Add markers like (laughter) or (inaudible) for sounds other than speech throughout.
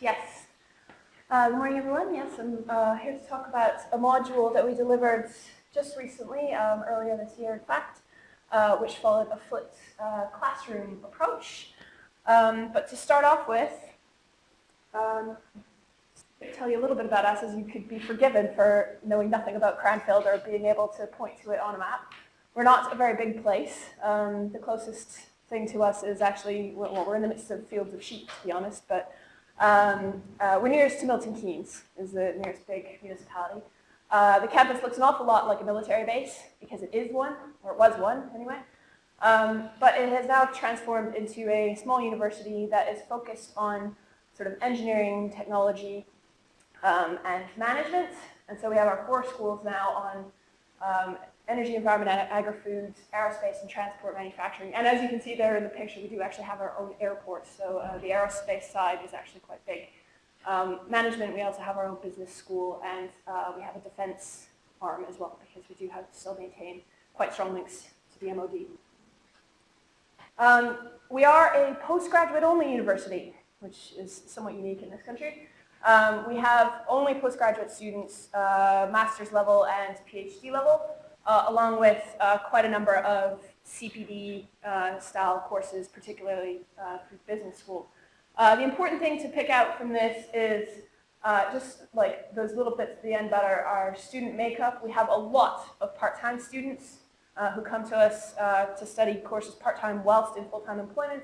yes. Uh, good morning, everyone. Yes, I'm uh, here to talk about a module that we delivered just recently, um, earlier this year, in fact, uh, which followed a flipped uh, classroom approach. Um, but to start off with, um, tell you a little bit about us as you could be forgiven for knowing nothing about Cranfield or being able to point to it on a map. We're not a very big place. Um, the closest thing to us is actually, well, we're in the midst of fields of sheep, to be honest, but um, uh, we're nearest to Milton Keynes, is the nearest big municipality. Uh, the campus looks an awful lot like a military base, because it is one, or it was one anyway. Um, but it has now transformed into a small university that is focused on sort of engineering, technology, um, and management. And so we have our four schools now on um, energy, environment, agri-foods, aerospace, and transport manufacturing. And as you can see there in the picture, we do actually have our own airport. So uh, the aerospace side is actually quite big. Um, management, we also have our own business school, and uh, we have a defense arm as well, because we do have still maintain quite strong links to the MOD. Um, we are a postgraduate only university, which is somewhat unique in this country. Um, we have only postgraduate students, uh, master's level and PhD level, uh, along with uh, quite a number of CPD uh, style courses, particularly uh, through business school. Uh, the important thing to pick out from this is just like those little bits at the end that are our student makeup. We have a lot of part-time students who come to us to study courses part-time whilst in full-time employment.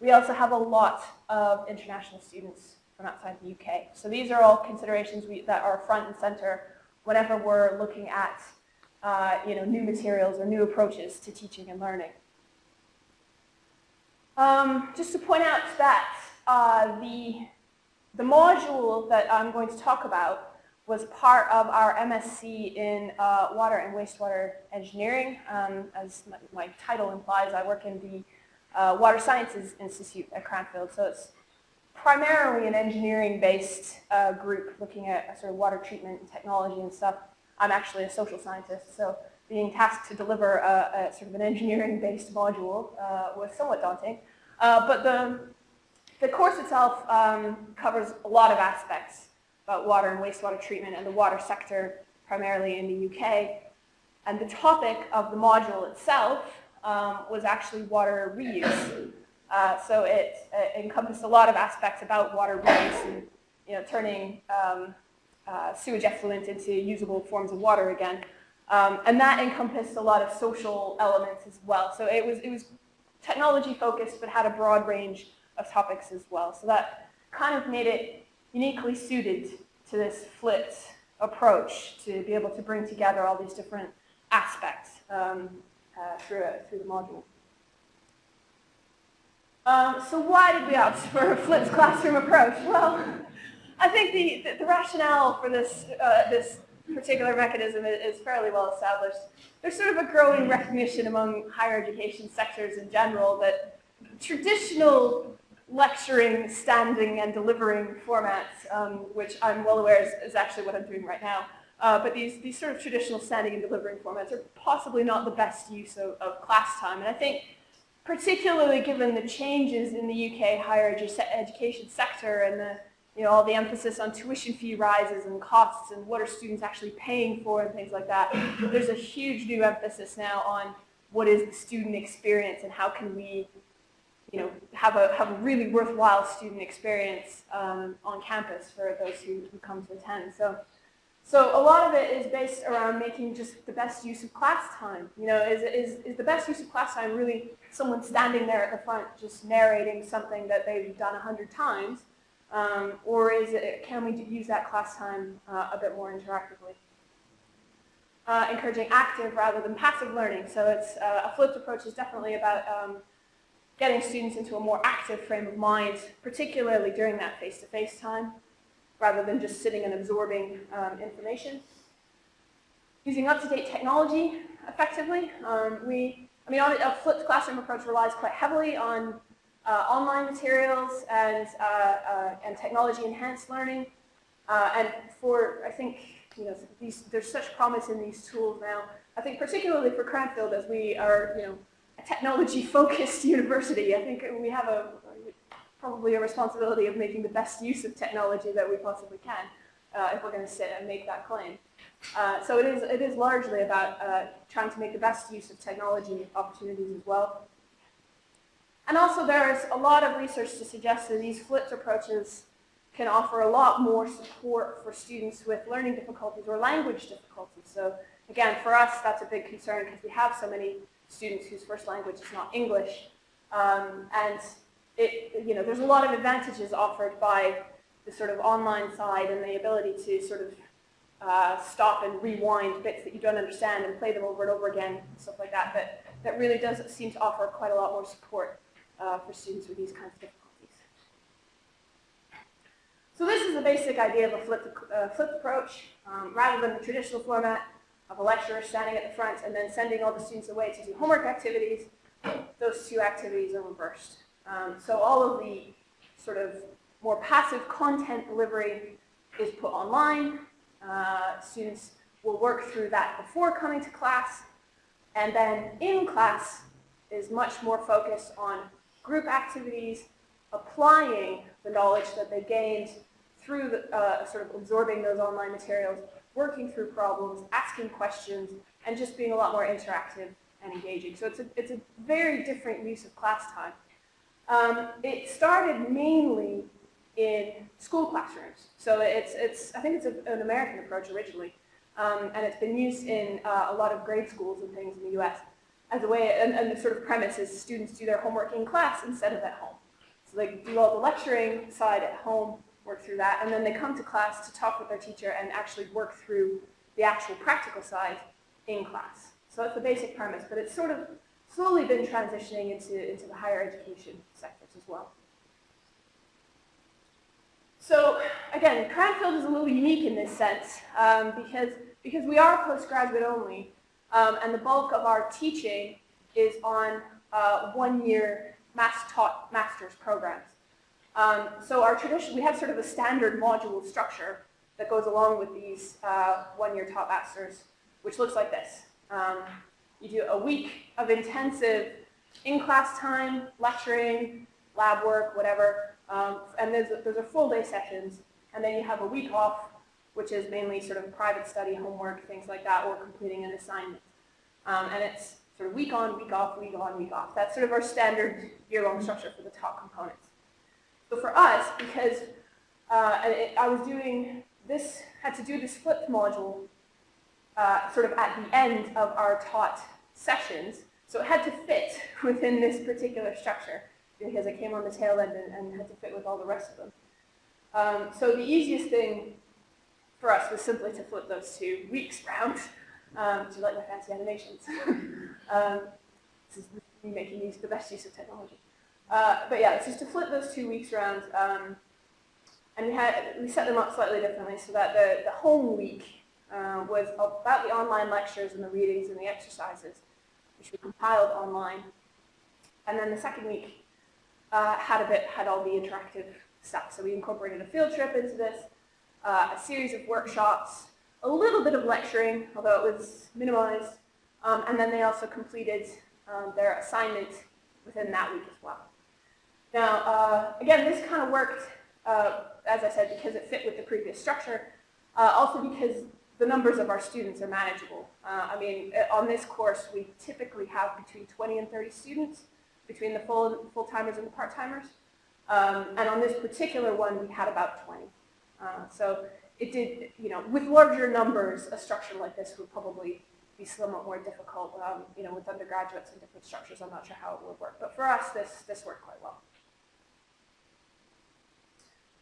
We also have a lot of international students from outside the UK. So these are all considerations we, that are front and center whenever we're looking at uh, you know, new materials or new approaches to teaching and learning. Um, just to point out that uh, the, the module that I'm going to talk about was part of our MSc in uh, water and wastewater engineering. Um, as my, my, title implies, I work in the uh, Water Sciences Institute at Cranfield, so it's primarily an engineering-based uh, group looking at sort of water treatment and technology and stuff. I'm actually a social scientist, so being tasked to deliver a, a sort of an engineering-based module uh, was somewhat daunting. Uh, but the, the course itself um, covers a lot of aspects about water and wastewater treatment and the water sector, primarily in the UK. And the topic of the module itself um, was actually water reuse. Uh, so it, it, encompassed a lot of aspects about water reuse and you know, turning um, uh, sewage effluent into usable forms of water again. Um, and that encompassed a lot of social elements as well. So it was, it was technology focused, but had a broad range of topics as well. So that kind of made it uniquely suited to this flipped approach to be able to bring together all these different aspects um, uh, through, through the module. Um, so why did we opt (laughs) for a flipped classroom approach? Well, I think the, the, the rationale for this, uh, this particular mechanism is, fairly well established. There's sort of a growing recognition among higher education sectors in general that traditional lecturing, standing, and delivering formats, um, which I'm well aware is, is, actually what I'm doing right now, uh, but these, these sort of traditional standing and delivering formats are possibly not the best use of, of class time. And I think particularly given the changes in the UK higher edu education sector and the, you know, all the emphasis on tuition fee rises and costs and what are students actually paying for and things like that, there's a huge new emphasis now on what is the student experience and how can we you know, have a, have a really worthwhile student experience um, on campus for those who, who come to attend. So so a lot of it is based around making just the best use of class time. You know, is, is, is the best use of class time really someone standing there at the front just narrating something that they've done a hundred times? Um, or is it, can we use that class time uh, a bit more interactively? Uh, encouraging active rather than passive learning. So it's uh, a flipped approach is definitely about um, getting students into a more active frame of mind, particularly during that face-to-face -face time rather than just sitting and absorbing um, information. Using up-to-date technology effectively. Um, we, I mean, a flipped classroom approach relies quite heavily on uh, online materials and, uh, uh, and technology-enhanced learning. Uh, and for, I think, you know, these, there's such promise in these tools now. I think particularly for Cranfield, as we are, you know, a technology-focused (laughs) university, I think we have a probably a responsibility of making the best use of technology that we possibly can uh, if we're going to sit and make that claim. Uh, so it is, it is largely about uh, trying to make the best use of technology opportunities as well. And also there is a lot of research to suggest that these flipped approaches can offer a lot more support for students with learning difficulties or language difficulties. So again, for us, that's a big concern because we have so many students whose first language is not English. Um, and it, you know, there's a lot of advantages offered by the sort of online side and the ability to sort of uh, stop and rewind bits that you don't understand and play them over and over again, stuff like that, that, that really does seem to offer quite a lot more support uh, for students with these kinds of difficulties. So this is the basic idea of a flipped, uh, flipped approach. Um, rather than the traditional format of a lecturer standing at the front and then sending all the students away to do homework activities, those two activities are reversed. Um, so all of the sort of more passive content delivery is put online. Uh, students will work through that before coming to class. And then in class is much more focused on group activities, applying the knowledge that they gained through the, uh, sort of absorbing those online materials, working through problems, asking questions, and just being a lot more interactive and engaging. So it's a, it's a very different use of class time. Um, it started mainly in school classrooms. So it's, it's I think it's a, an American approach originally, um, and it's been used in uh, a lot of grade schools and things in the US as a way, and, and the sort of premise is students do their homework in class instead of at home. So they do all the lecturing side at home, work through that, and then they come to class to talk with their teacher and actually work through the actual practical side in class. So that's the basic premise, but it's sort of slowly been transitioning into, into the higher education sectors as well. So again, Cranfield is a little unique in this sense um, because, because we are postgraduate only um, and the bulk of our teaching is on uh, one-year mass-taught master's programs. Um, so our tradition, we have sort of a standard module structure that goes along with these uh, one-year taught masters, which looks like this. Um, you do a week of intensive in-class time, lecturing, lab work, whatever, um, and those, those are full day sessions, and then you have a week off, which is mainly sort of private study, homework, things like that, or completing an assignment. Um, and it's sort of week on, week off, week on, week off. That's sort of our standard year-long structure for the top components. So for us, because uh, it, I was doing this, had to do this flipped module uh, sort of at the end of our taught sessions, so it had to fit (laughs) within this particular structure because it came on the tail end and, and had to fit with all the rest of them. Um, so the easiest thing for us was simply to flip those two weeks round. Um, do you like my fancy animations? (laughs) um, this is me making use, the best use of technology. Uh, but yeah, it's just to flip those two weeks around. Um, and we, had, we set them up slightly differently so that the, the home week uh, was about the online lectures and the readings and the exercises, which we compiled online. And then the second week uh, had a bit, had all the interactive stuff. So we incorporated a field trip into this, uh, a series of workshops, a little bit of lecturing, although it was minimized, um, and then they also completed um, their assignment within that week as well. Now, uh, again, this kind of worked, uh, as I said, because it fit with the previous structure, uh, also because the numbers of our students are manageable. Uh, I mean, uh, on this course, we typically have between 20 and 30 students, between the full, full-timers and the part-timers. Um, and on this particular one, we had about 20. Uh, so it did, you know, with larger numbers, a structure like this would probably be somewhat more difficult, um, you know, with undergraduates and different structures. I'm not sure how it would work. But for us, this, this worked quite well.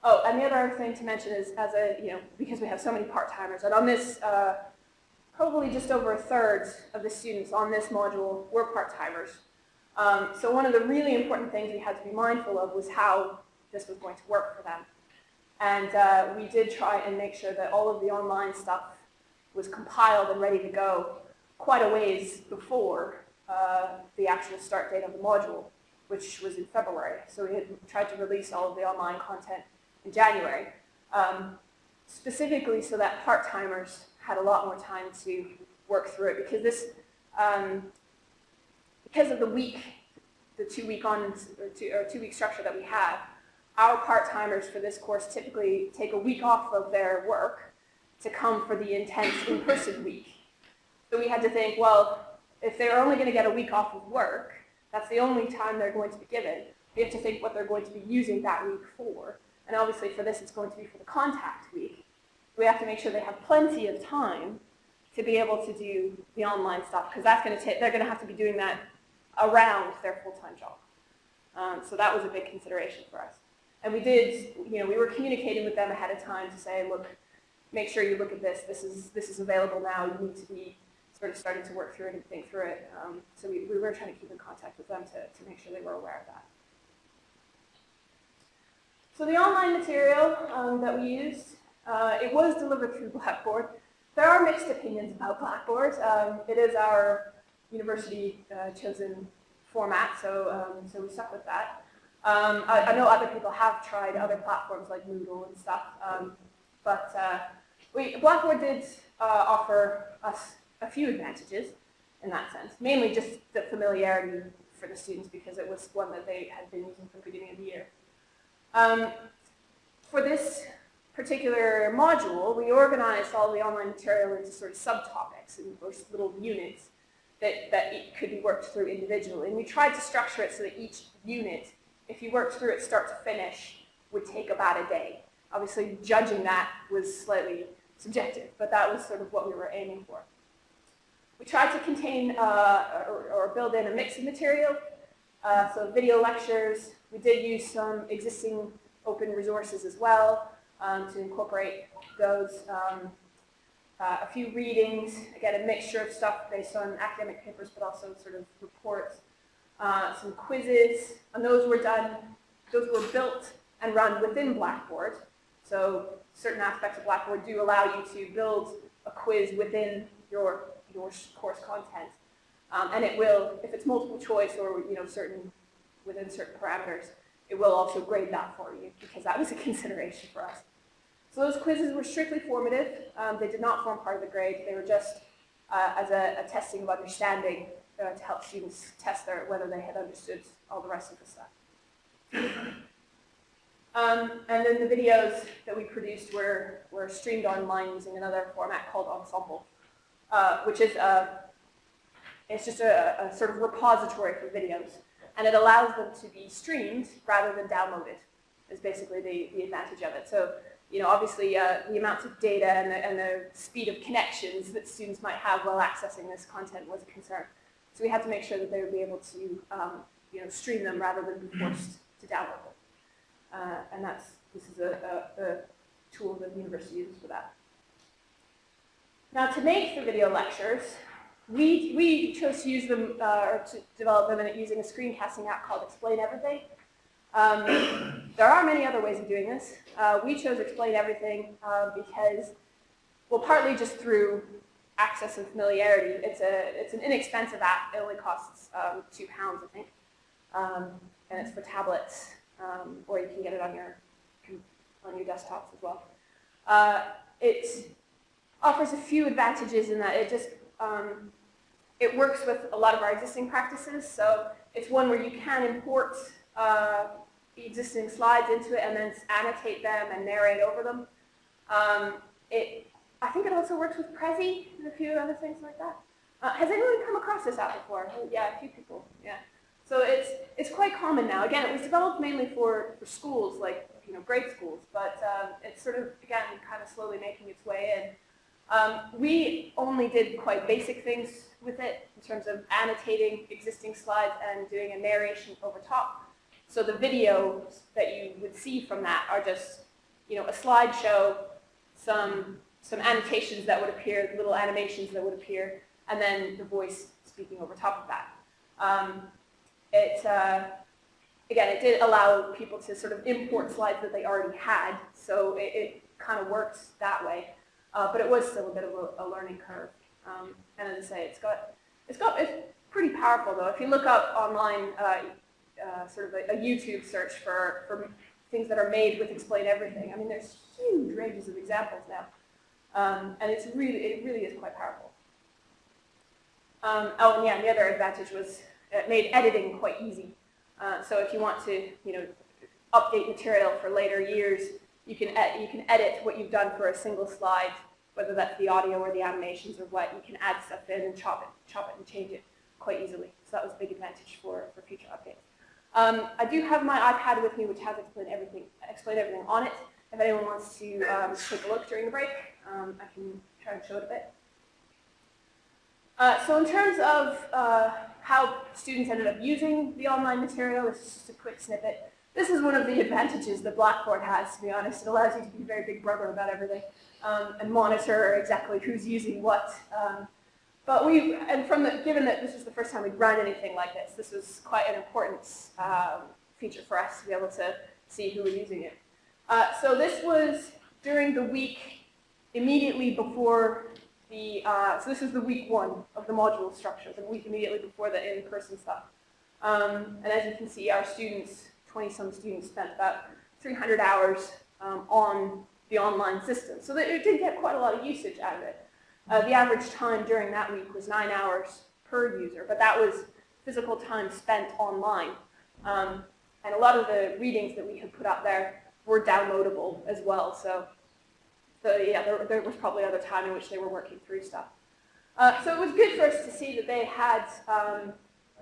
Oh, and the other thing to mention is, as a, you know, because we have so many part-timers, and on this, uh, probably just over a third of the students on this module were part-timers. Um, so one of the really important things we had to be mindful of was how this was going to work for them. And uh, we did try and make sure that all of the online stuff was compiled and ready to go quite a ways before uh, the actual start date of the module, which was in February. So we had tried to release all of the online content in January, um, specifically so that part-timers had a lot more time to work through it because this, um, because of the week, the two-week on or two, two-week structure that we have, our part-timers for this course typically take a week off of their work to come for the intense in-person week. So we had to think, well, if they're only going to get a week off of work, that's the only time they're going to be given. We have to think what they're going to be using that week for. And obviously for this, it's going to be for the contact week. We have to make sure they have plenty of time to be able to do the online stuff, because that's going to take, they're going to have to be doing that around their full-time job. Um, so that was a big consideration for us. And we did, you know, we were communicating with them ahead of time to say, look, make sure you look at this. This is, this is available now. You need to be sort of starting to work through it and think through it. Um, so we, we were trying to keep in contact with them to, to make sure they were aware of that. So the online material um, that we used, uh, it was delivered through Blackboard. There are mixed opinions about Blackboard. Um, it is our university uh, chosen format, so, um, so we stuck with that. Um, I, I, know other people have tried other platforms like Moodle and stuff, um, but uh, we, Blackboard did uh, offer us a few advantages in that sense, mainly just the familiarity for the students because it was one that they had been using from the beginning of the year. Um, for this particular module, we organized all the online material into sort of subtopics and little units that, that could be worked through individually. And we tried to structure it so that each unit, if you worked through it start to finish, would take about a day. Obviously, judging that was slightly subjective, but that was sort of what we were aiming for. We tried to contain uh, or, or, build in a mix of material, uh, so video lectures. We did use some existing open resources as well um, to incorporate those. Um, uh, a few readings, again, a mixture of stuff based on academic papers, but also sort of reports, uh, some quizzes, and those were done, those were built and run within Blackboard. So certain aspects of Blackboard do allow you to build a quiz within your your course content. Um, and it will, if it's multiple choice or you know certain within certain parameters, it will also grade that for you because that was a (laughs) consideration for us. So those quizzes were strictly formative. Um, they did not form part of the grade. They were just uh, as a, a, testing of understanding uh, to help students test their, whether they had understood all the rest of the stuff. Um, and then the videos that we produced were, were streamed online using another format called Ensemble, uh, which is a, uh, it's just a, a, sort of repository for videos. And it allows them to be streamed rather than downloaded, is basically the, the advantage of it. So, you know, obviously uh, the amounts of data and the, and the speed of connections that students might have while accessing this content was a concern. So we had to make sure that they would be able to, um, you know, stream them rather than be forced to download them. Uh, and that's, this is a, a, a tool that the university uses for that. Now to make the video lectures, we, we chose to use them, uh, or to develop them in, using a screencasting app called Explain Everything. Um, there are many other ways of doing this. Uh, we chose Explain Everything uh, because, well, partly just through access and familiarity. It's, a, it's an inexpensive app. It only costs um, two pounds, I think. Um, and it's for tablets, um, or you can get it on your, on your desktops as well. Uh, it's offers a few advantages in that it just um, it works with a lot of our existing practices. So it's one where you can import uh, existing slides into it and then annotate them and narrate over them. Um, it, I think it also works with Prezi and a few other things like that. Uh, has anyone come across this app before? Oh, yeah, a few people. Yeah. So it's it's quite common now. Again, it was developed mainly for, for schools, like you know, grade schools, but um, it's sort of again kind of slowly making its way in. Um, we only did quite basic things with it in terms of annotating existing slides and doing a narration over top. So the videos that you would see from that are just, you know, a slideshow, some some annotations that would appear, little animations that would appear, and then the voice speaking over top of that. Um, it, uh, again, it did allow people to sort of import slides that they already had, so it, it kind of worked that way. Uh, but it was still a bit of a, a learning curve. Um, and as I say, it's got, it's got, it's pretty powerful though. If you look up online, uh, uh, sort of a, a, YouTube search for, for things that are made with Explain Everything, I mean, there's huge ranges of examples now. Um, and it's really, it really is quite powerful. Um, oh, and yeah, the other advantage was it made editing quite easy. Uh, so if you want to, you know, update material for later years, you can, you can edit what you've done for a single slide, whether that's the audio or the animations or what. You can add stuff in and chop it, chop it and change it quite easily. So that was a big advantage for, for future updates. Um, I do have my iPad with me, which has explained everything, explained everything on it. If anyone wants to um, take a look during the break, um, I can try and show it a bit. Uh, so in terms of uh, how students ended up using the online material, this is just a quick snippet. This is one of the (laughs) advantages that Blackboard has, to be honest. It allows you to be very big brother about everything um, and monitor exactly who's using what. Um, but we, and from the, given that this was the first time we'd run anything like this, this was quite an important um, feature for us to be able to see who was using it. Uh, so this was during the week immediately before the, uh, so this is the week one of the module structure, the week immediately before the in-person stuff. Um, and as you can see, our students, 20-some students, spent about 300 hours um, on the online system. So it did get quite a lot of usage out of it. Uh, the average time during that week was nine hours per user, but that was physical time spent online. Um, and a lot of the readings that we had put up there were downloadable as well. So so yeah, there, there, was probably other time in which they were working through stuff. Uh, so it was good for us to see that they had, um,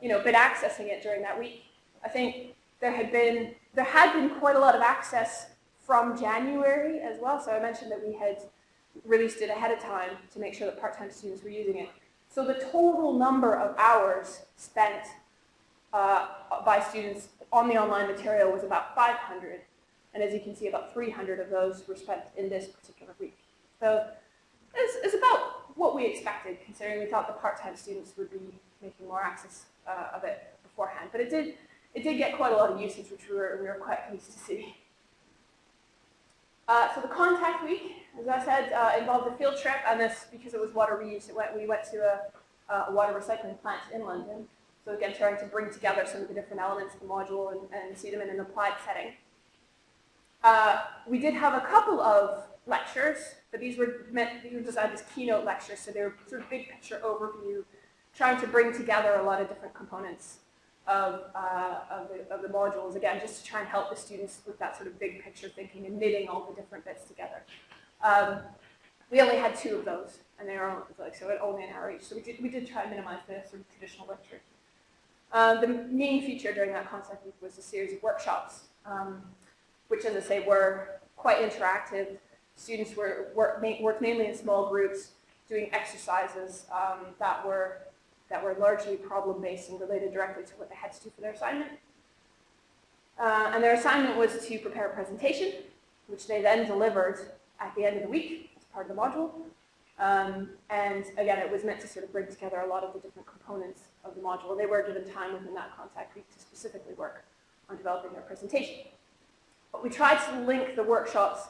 you know, been accessing it during that week. I think there had been there had been quite a lot of access from January as well. So I mentioned that we had released it ahead of time to make sure that part-time students were using it. So the total number of hours spent uh, by students on the online material was about 500. And as you can see, about 300 of those were spent in this particular week. So it's, it's about what we expected, considering we thought the part-time students would be making more access uh, of it beforehand. But it did, it did get quite a lot of usage, which we were, we were quite pleased to see. Uh, so the contact week, as I said, uh, involved a field trip, and this, because it was water reuse, it went, we went to a, a, water recycling plant in London. So again, trying to bring together some of the different elements of the module and, and see them in an applied setting. Uh, we did have a couple of lectures, but these were meant, these were designed as keynote lectures, so they were sort of big picture overview, trying to bring together a lot of different components of, uh, of, the, of the modules, again, just to try and help the students with that sort of big picture thinking and knitting all the different bits together. Um, we only had two of those, and they were like so only an hour each. So we did we did try and minimize the sort of traditional lecture. Uh, the main feature during that concept week was a series of workshops. Um, which, as I say, were quite interactive. Students were work, worked mainly in small groups, doing exercises um, that were that were largely problem-based and related directly to what they had to do for their assignment. Uh, and their assignment was to prepare a presentation, which they then delivered at the end of the week as part of the module. Um, and again, it was meant to sort of bring together a lot of the different components of the module. They were given time within that contact week to specifically work on developing their presentation. But we tried to link the workshops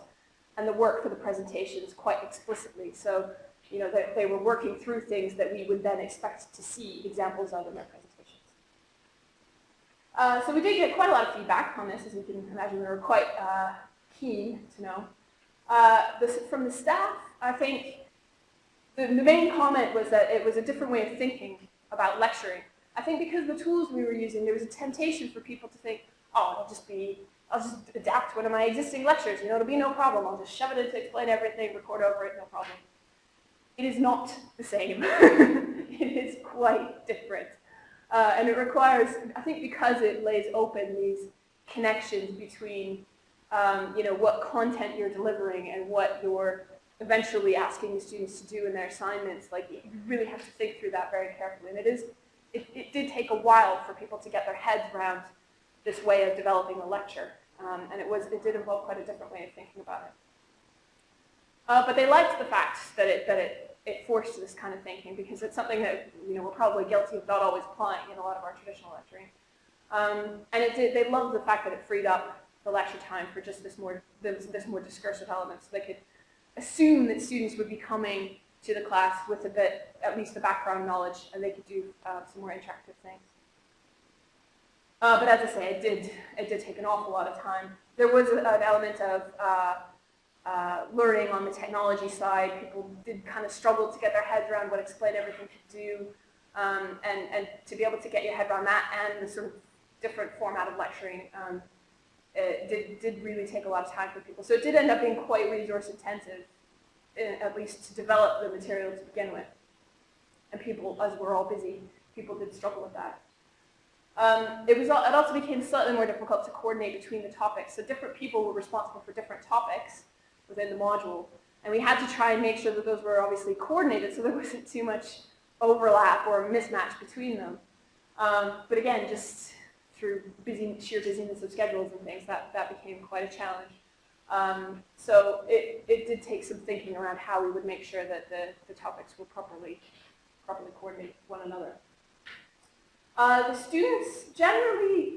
and the work for the presentations quite explicitly. So, you know, they, they were working through things that we would then expect to see examples of in their presentations. Uh, so we did get quite a lot of feedback on this, as you can imagine. We were quite uh, keen to know. Uh, this, from the staff, I think the, the main comment was that it was a different way of thinking about lecturing. I think because the tools we were using, there was a temptation for people to think, oh, it'll just be I'll just adapt one of my existing lectures. You know, it'll be no problem. I'll just shove it in to explain everything, record over it, no problem. It is not the same. (laughs) it is quite different. Uh, and it requires, I think because it lays open these connections between, um, you know, what content you're delivering and what you're eventually asking the students to do in their assignments, like you really have to think through that very carefully. And it is, it, it did take a while for people to get their heads around this way of developing a lecture. Um, and it, was, it did involve quite a different way of thinking about it. Uh, but they liked the fact that it, that it, it forced this kind of thinking because it's something that you know, we're probably guilty of not always applying in a lot of our traditional lecturing. Um, and it did, they loved the fact that it freed up the lecture time for just this more, this, this more discursive element. So they could assume that students would be coming to the class with a bit, at least the background knowledge, and they could do uh, some more interactive things. Uh, but as I say, it did, it did take an awful lot of time. There was an element of uh, uh, learning on the technology side. People did kind of struggle to get their heads around what Explain Everything could do. Um, and, and to be able to get your head around that and the sort of different format of lecturing, um, it did, did really take a lot of time for people. So it did end up being quite resource intensive, in, at least to develop the material to begin with. And people, as we're all busy, people did struggle with that. Um, it, was, it also became slightly more difficult to coordinate between the topics. So different people were responsible for different topics within the module. And we had to try and make sure that those were obviously coordinated so there wasn't too much overlap or mismatch between them. Um, but again, just through busy, sheer busyness of schedules and things, that, that became quite a challenge. Um, so it, it did take some thinking around how we would make sure that the, the topics were properly, properly coordinated with one another. Uh, the students generally,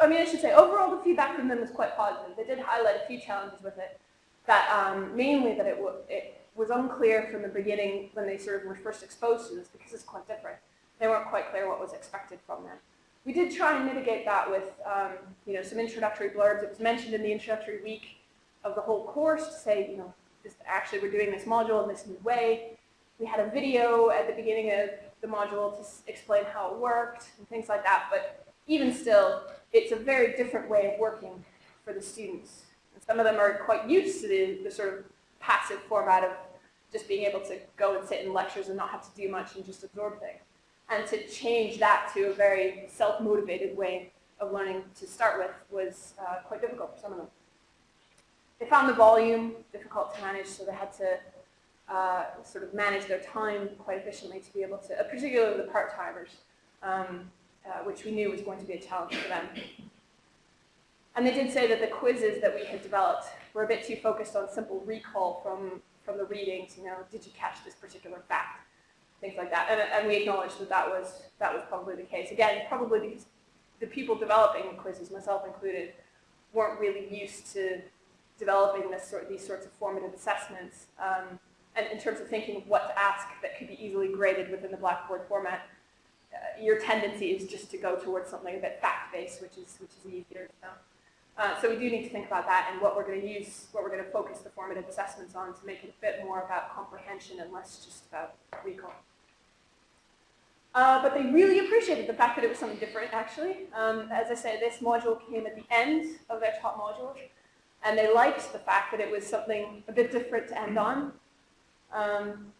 I mean, I should say, overall the feedback from them was quite positive. They did highlight a few challenges with it, that um, mainly that it, it was unclear from the beginning when they sort of were first exposed to this, because it's quite different. They weren't quite clear what was expected from them. We did try and mitigate that with um, you know, some introductory blurbs. It was mentioned in the introductory week of the whole course to say, you know, this, actually we're doing this module in this new way. We had a video at the beginning of the module to explain how it worked and things like that, but even still, it's a very different way of working for the students. And some of them are quite used to the, the sort of passive format of just being able to go and sit in lectures and not have to do much and just absorb things and to change that to a very self-motivated way of learning to start with was uh, quite difficult for some of them. They found the volume difficult to manage, so they had to uh, sort of manage their time quite efficiently to be able to, uh, particularly the part-timers, um, uh, which we knew was going to be a challenge for them. And they did say that the quizzes that we had developed were a bit too focused on simple recall from, from the readings, you know, did you catch this particular fact? things like that. And, and we acknowledged that that was, that was probably the case. Again, probably because the people developing the quizzes, myself included, weren't really used to developing this sort, these sorts of formative assessments. Um, and in terms of thinking of what to ask that could be easily graded within the Blackboard format, uh, your tendency is just to go towards something a bit fact-based, which is, which is easier. So, uh, so we do need to think about that and what we're going to use, what we're going to focus the formative assessments on to make it a bit more about comprehension and less just about recall. Uh, but they really appreciated the fact that it was something different, actually. Um, as I say, this module came at the end of their top module, and they liked the fact that it was something a bit different to end on. Um,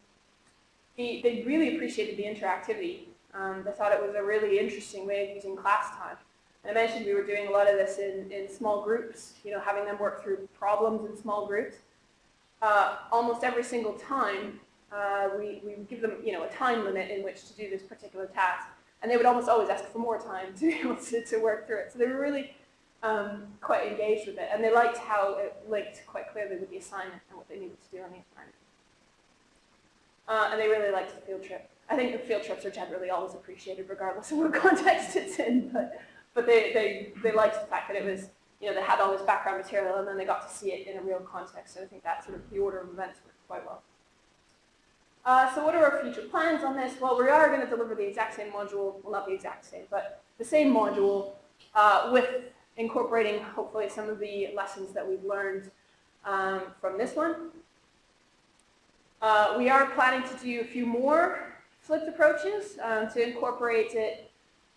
they, really appreciated the interactivity. Um, they thought it was a really interesting way of using class time. And I mentioned we were doing a lot of this in, in small groups, you know, having them work through problems in small groups. Uh, almost every single time, uh, we, we would give them you know, a time limit in which to do this particular task. And they would almost always ask for more time (laughs) to be able to, to work through it. So they were really um, quite engaged with it. And they liked how it linked quite clearly with the assignment and what they needed to do on the assignment. Uh, and they really liked the field trip. I think the field trips are generally always appreciated regardless of what (laughs) context it's in. But, but they, they, they liked the fact that it was, you know, they had all this background material and then they got to see it in a real context. So I think that sort of the order of events worked quite well. Uh, so what are our future plans on this? Well, we are going to deliver the exact same module, well not the exact same, but the same module uh, with incorporating hopefully some of the lessons that we've learned um, from this one. Uh, we are planning to do a few more flipped approaches um, to incorporate it,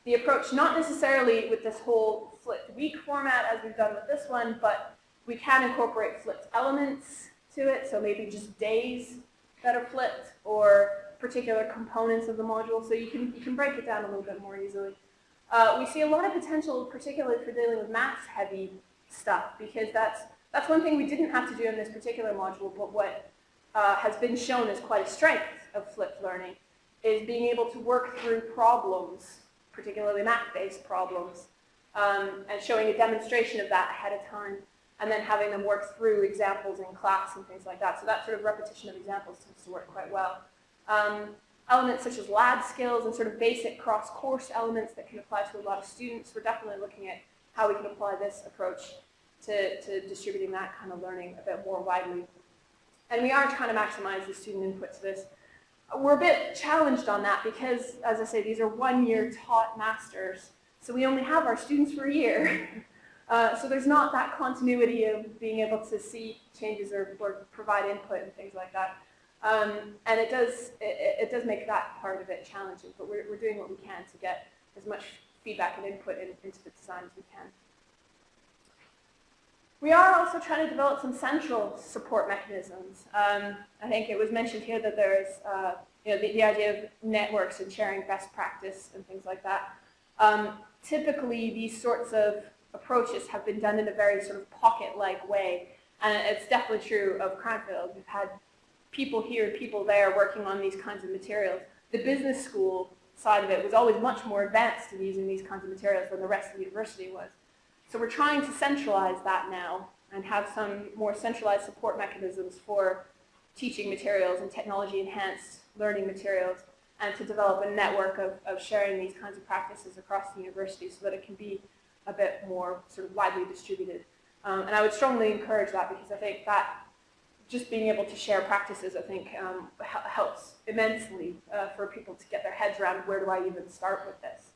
the approach not necessarily with this whole flipped week format as we've done with this one, but we can incorporate flipped elements to it, so maybe just days that are flipped or particular components of the module, so you can, you can break it down a little bit more easily. Uh, we see a lot of potential, particularly for dealing with maths-heavy stuff, because that's, that's one thing we didn't have to do in this particular module, but what uh, has been shown as quite a strength of flipped learning is being able to work through problems, particularly math-based problems, um, and showing a demonstration of that ahead of time and then having them work through examples in class and things like that. So that sort of repetition of examples tends to work quite well. Um, elements such as lab skills and sort of basic cross-course elements that can apply to a lot of students. We're definitely looking at how we can apply this approach to, to distributing that kind of learning a bit more widely. And we are trying to maximize the student input to this. We're a bit challenged on that because, as I say, these are one-year taught masters. So we only have our students for a year. (laughs) Uh, so there's not that continuity of being able to see changes or, or provide input and things like that. Um, and it does, it, it, does make that part of it challenging, but we're, we're doing what we can to get as much feedback and input in, into the design as we can. We are also trying to develop some central support mechanisms. Um, I think it was mentioned here that there's uh, you know, the, the, idea of networks and sharing best practice and things like that. Um, typically, these sorts of approaches have been done in a very sort of pocket-like way. And it's definitely true of Cranfield. We've had people here, people there working on these kinds of materials. The business school side of it was always much more advanced in using these kinds of materials than the rest of the university was. So we're trying to centralize that now and have some more centralized support mechanisms for teaching materials and technology enhanced learning materials and to develop a network of, of sharing these kinds of practices across the university so that it can be a bit more sort of widely distributed. Um, and I would strongly encourage that because I think that just being able to share practices, I think, um, helps immensely uh, for people to get their heads around where do I even start with this.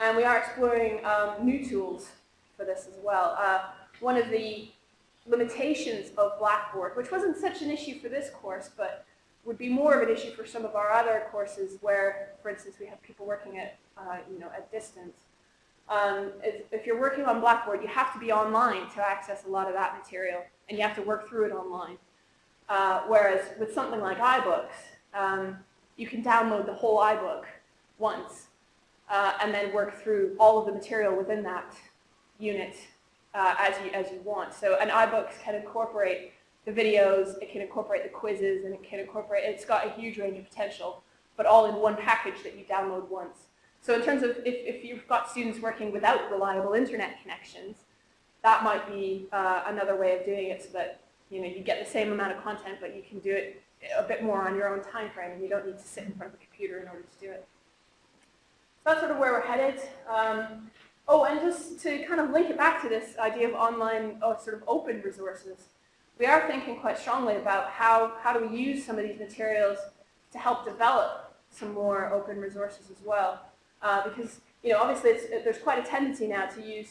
And we are exploring um, new tools for this as well. Uh, one of the limitations of Blackboard, which wasn't such an issue for this course, but would be more of an issue for some of our other courses where, for instance, we have people working at, uh, you know, at distance. Um, if you're working on Blackboard, you have to be online to access a lot of that material, and you have to work through it online. Uh, whereas with something like iBooks, um, you can download the whole iBook once, uh, and then work through all of the material within that unit uh, as, you, as you want. So an iBooks can incorporate the videos, it can incorporate the quizzes, and it can incorporate, it's got a huge range of potential, but all in one package that you download once. So in terms of if, if you've got students working without reliable internet connections, that might be uh, another way of doing it so that you know you get the same amount of content, but you can do it a bit more on your own time frame, and you don't need to sit in front of a computer in order to do it. That's sort of where we're headed. Um, oh, and just to kind of link it back to this idea of online, oh, sort of open resources, we are thinking quite strongly about how, how do we use some of these materials to help develop some more open resources as well. Uh, because, you know, obviously there's quite a tendency now to use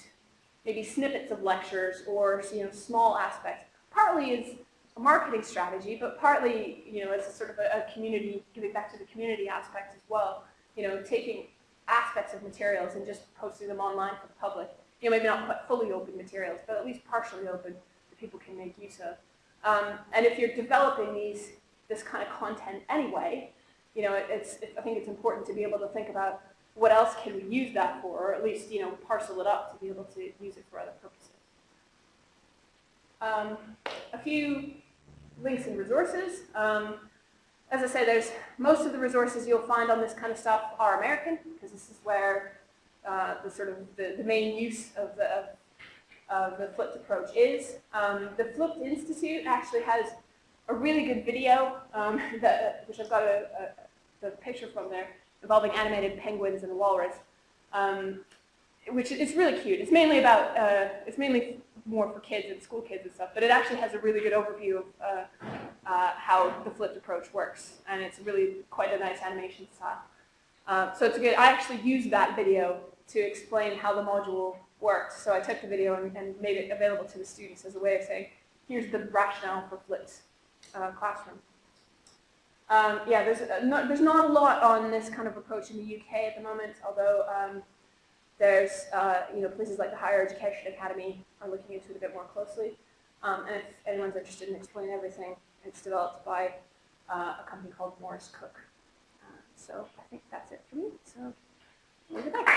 maybe snippets of lectures or, you know, small aspects. Partly is a marketing strategy, but partly, you know, as a sort of a, a community, giving back to the community aspect as well. You know, taking aspects of materials and just posting them online for the public. You know, maybe not quite fully open materials, but at least partially open that people can make use of. Um, and if you're developing these, this kind of content anyway, you know, it, it's, it, I think it's important to be able to think about what else can we use that for, or at least, you know, parcel it up to be able to use it for other purposes. Um, a few links and resources. Um, as I say, there's most of the resources you'll find on this kind of stuff are American, because this is where uh, the sort of the, the main use of the, of, the flipped approach is. Um, the Flipped Institute actually has a really good video, um, (laughs) that, which I've got a, a, the picture from there, involving animated penguins and walrus, um, which is really cute. It's mainly about, uh, it's mainly more for kids and school kids and stuff, but it actually has a really good overview of uh, uh, how the flipped approach works, and it's really quite a nice animation style. Uh, so it's good. I actually used that video to explain how the module worked. So I took the video and, and made it available to the students as a way of saying, here's the rationale for flipped uh, classroom. Um, yeah, there's, uh, not, there's not a lot on this kind of approach in the UK at the moment, although um, there's, uh, you know, places like the Higher Education Academy are looking into it a bit more closely. Um, and if anyone's interested in explaining everything, it's developed by uh, a company called MorrisCooke. Uh, so I think that's it for me. So, leave it back.